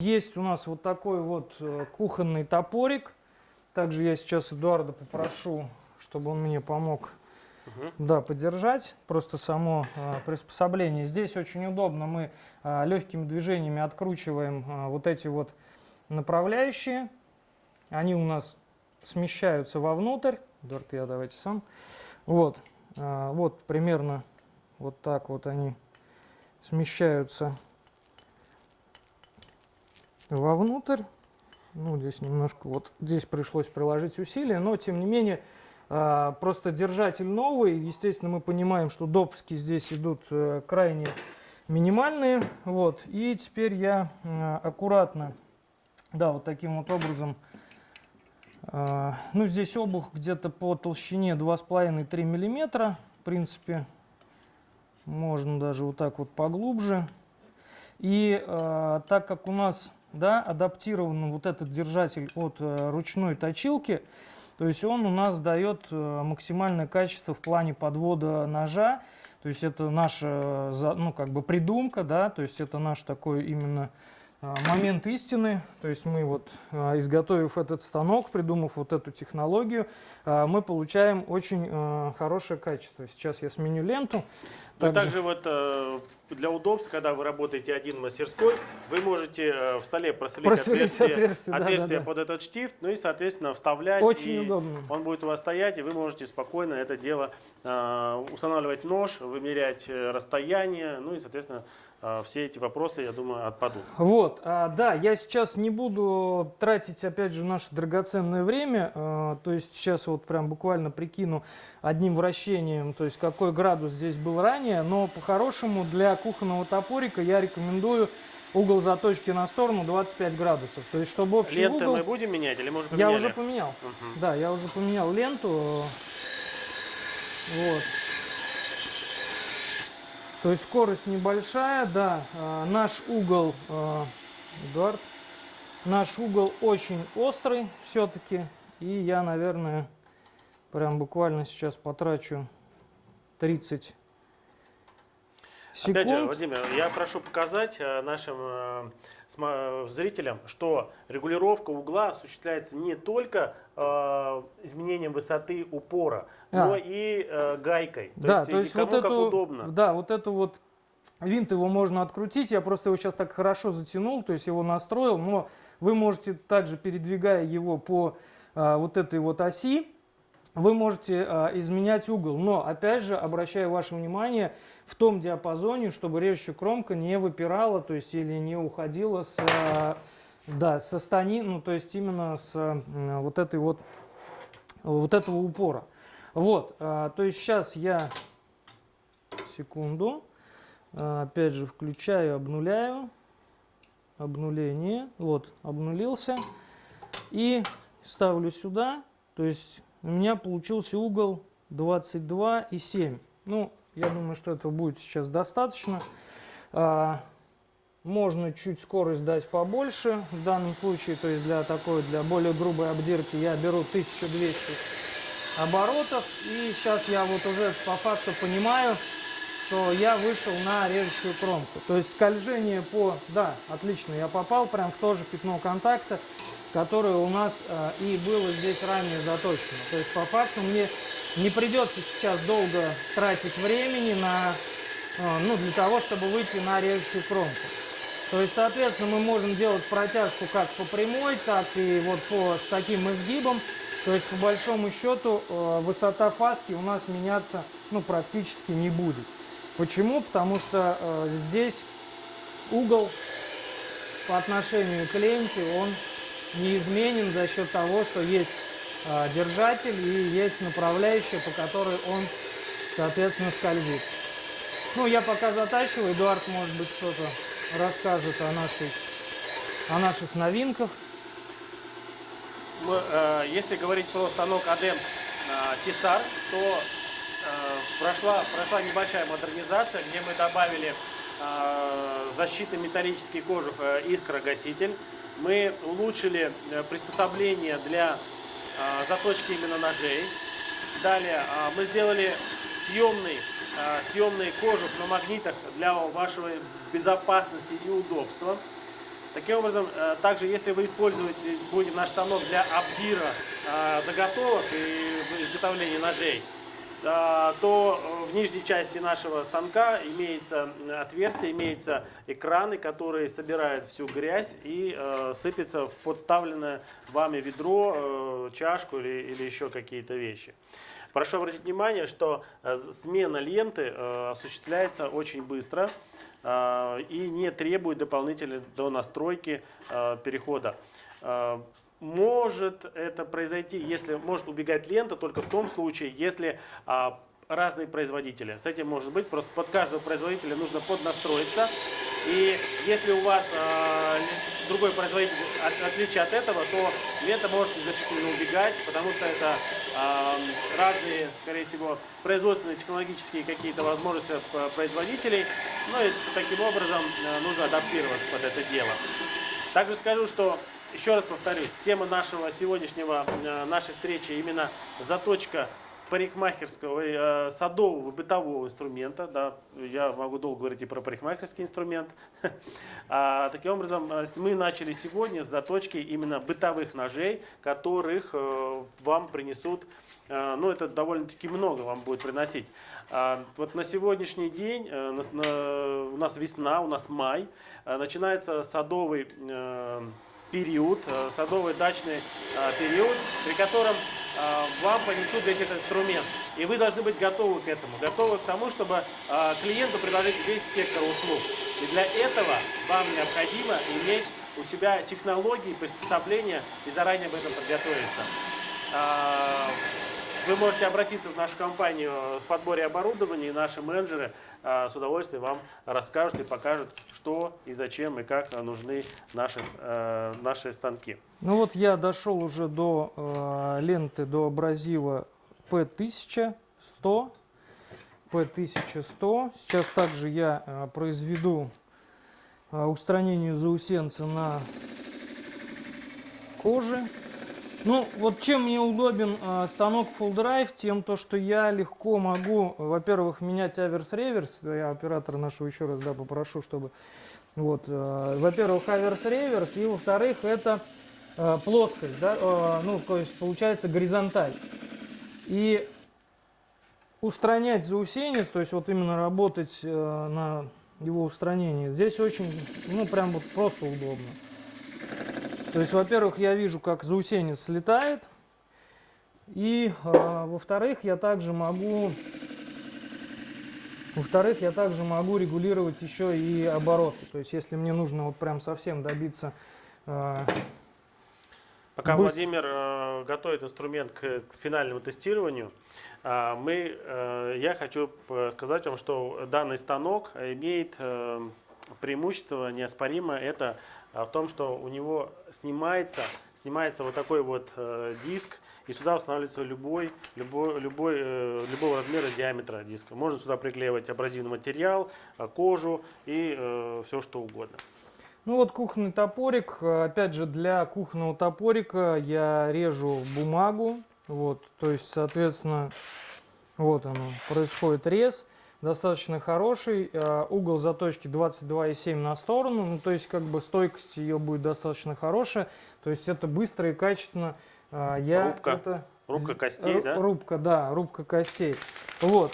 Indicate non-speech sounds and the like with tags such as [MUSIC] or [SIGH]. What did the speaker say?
Есть у нас вот такой вот э, кухонный топорик. Также я сейчас Эдуарда попрошу, чтобы он мне помог да, подержать. Просто само э, приспособление. Здесь очень удобно. Мы э, легкими движениями откручиваем э, вот эти вот направляющие. Они у нас смещаются вовнутрь. Эдуард, я давайте сам. Вот. Э, вот примерно вот так вот они смещаются вовнутрь. Ну, здесь немножко, вот здесь пришлось приложить усилия, но тем не менее, а, просто держатель новый. Естественно, мы понимаем, что допуски здесь идут э, крайне минимальные. Вот. И теперь я аккуратно, да, вот таким вот образом, а, ну, здесь обух где-то по толщине 2,5-3 миллиметра. В принципе, можно даже вот так вот поглубже. И э, так как у нас да, адаптирован вот этот держатель от э, ручной точилки, то есть он у нас дает э, максимальное качество в плане подвода ножа. То есть это наша э, ну, как бы придумка, да, то есть это наш такой именно момент истины. То есть мы вот, изготовив этот станок, придумав вот эту технологию, мы получаем очень хорошее качество. Сейчас я сменю ленту. Ну, Также- также вот для удобства, когда вы работаете один в мастерской, вы можете э, в столе просверлить, Просверлить отверстие, отверстие, да, да, отверстие да. под этот штифт, ну и, соответственно, вставлять. Очень и удобно. Он будет у вас стоять, и вы можете спокойно это дело э, устанавливать нож, вымерять э, расстояние, ну и, соответственно, э, все эти вопросы, я думаю, отпадут. Вот, а, да, я сейчас не буду тратить, опять же, наше драгоценное время, а, то есть сейчас вот прям буквально прикину одним вращением, то есть какой градус здесь был ранее, но по-хорошему для кухонного топорика я рекомендую угол заточки на сторону 25 градусов, то есть чтобы общий Ленты угол... мы будем менять или мы уже Я поменяли? уже поменял, Мгм. да, я уже поменял ленту, вот. То есть скорость небольшая, да. А, наш угол, а, Эдуард, наш угол очень острый все-таки. И я, наверное, прям буквально сейчас потрачу 30 секунд. Опять же, Владимир, я прошу показать э, нашим э, э, зрителям, что регулировка угла осуществляется не только э, изменением высоты упора, А. но и э, гайкой. То да, есть, то есть кому вот как эту, удобно. да, вот эту вот винт его можно открутить. Я просто его сейчас так хорошо затянул, то есть его настроил, но вы можете также передвигая его по вот этой вот оси, вы можете а, изменять угол. Но опять же обращаю ваше внимание в том диапазоне, чтобы режущая кромка не выпирала, то есть или не уходила с а, да, со стани, ну то есть именно с а, вот этой вот вот этого упора. Вот, а, то есть сейчас я секунду, а, опять же включаю, обнуляю, обнуление, вот, обнулился и ставлю сюда, то есть у меня получился угол 22,7. Ну, я думаю, что этого будет сейчас достаточно. А, можно чуть скорость дать побольше в данном случае, то есть для такой, для более грубой обдирки я беру 1200 оборотов. И сейчас я вот уже по факту понимаю, что я вышел на режущую кромку. То есть скольжение по... Да, отлично, я попал прям в то же пятно контакта, которое у нас э, и было здесь ранее заточено. То есть по факту мне не придется сейчас долго тратить времени на, э, ну, для того, чтобы выйти на режущую кромку. То есть, соответственно, мы можем делать протяжку как по прямой, так и вот по, с таким изгибом. То есть, по большому счету, э, высота фаски у нас меняться ну, практически не будет. Почему? Потому что э, здесь угол по отношению к ленте, он неизменен за счет того, что есть э, держатель и есть направляющая, по которой он, соответственно, скользит. Ну, я пока затачиваю, Эдуард, может быть, что-то расскажет о, нашей, о наших новинках. Мы, э, если говорить про станок Адем Тисар, то э, прошла, прошла небольшая модернизация, где мы добавили э, защитный металлический кожух э, искрогаситель. Мы улучшили э, приспособление для э, заточки именно ножей. Далее мы сделали съемный, съемный кожух на магнитах для вашей безопасности и удобства. Таким образом, также если вы используете будете наш станок для обдира заготовок и изготовления ножей, то э, в нижней части нашего станка имеется отверстие, имеются экраны, которые собирают всю грязь и э, сыпятся в подставленное вами ведро, э, чашку или, или еще какие-то вещи. Прошу обратить внимание, что э, смена ленты э, осуществляется очень быстро э, и не требует дополнительной до настройки э, перехода. Может это произойти, если может убегать лента только в том случае, если а, разные производители. С этим может быть, просто под каждого производителя нужно поднастроиться. И если у вас а, другой производитель от, отличие от этого, то лента может незначительно убегать, потому что это а, разные, скорее всего, производственные технологические какие-то возможности п- производителей. Ну и таким образом а, нужно адаптироваться под это дело. Также скажу, что, еще раз повторюсь, тема нашего сегодняшнего, э, нашей встречи именно заточка парикмахерского, э, садового, бытового инструмента. Да, я могу долго говорить и про парикмахерский инструмент. [LAUGHS] А, таким образом, э, мы начали сегодня с заточки именно бытовых ножей, которых э, вам принесут, э, ну это довольно-таки много вам будет приносить. А, Вот на сегодняшний день, э, на- на- у нас весна, у нас май, э, начинается садовый э, период, э, садовый дачный э, период, при котором э, вам понесут весь этот инструмент. И вы должны быть готовы к этому, готовы к тому, чтобы клиенту предложить весь спектр услуг. И для этого вам необходимо иметь у себя технологии приспособления и заранее об этом подготовиться. Вы можете обратиться в нашу компанию в подборе оборудования, и наши менеджеры а, с удовольствием вам расскажут и покажут, что и зачем и как нужны наши, э, наши станки. Ну вот я дошел уже до э, ленты, до абразива P1100, P1100. Сейчас также я э, произведу устранение заусенца на коже. Ну, вот чем мне удобен э, станок Full Drive, тем то, что я легко могу, во-первых, менять аверс-реверс. Я оператора нашего еще раз да, попрошу, чтобы... Вот, э, во-первых, аверс-реверс, и во-вторых, это э, плоскость, да, э, ну, то есть получается горизонталь. И устранять заусенец, то есть вот именно работать э, на его устранении, здесь очень, ну, прям вот просто удобно. То есть, во-первых, я вижу, как заусенец слетает. И, э, во-вторых, я также могу... Во-вторых, я также могу регулировать еще и обороты. То есть, если мне нужно вот прям совсем добиться... э, Пока Быстро. Владимир э, готовит инструмент к, к финальному тестированию, а, мы, э, я хочу сказать вам, что данный станок имеет э, преимущество неоспоримое. Это в том, что у него снимается, снимается вот такой вот э, диск, и сюда устанавливается любой, любой, любой, э, любого размера диаметра диска. Можно сюда приклеивать абразивный материал, э, кожу и все что угодно. Ну вот кухонный топорик. Э, Опять же, для кухонного топорика я режу бумагу. Вот, то есть, соответственно, вот оно, происходит рез. Достаточно хороший. Э, Угол заточки 22,7 на сторону. Ну, то есть, как бы стойкость ее будет достаточно хорошая. То есть, это быстро и качественно. Э, Я Рубка. это Рубка костей, да? Рубка, да, рубка костей. Вот.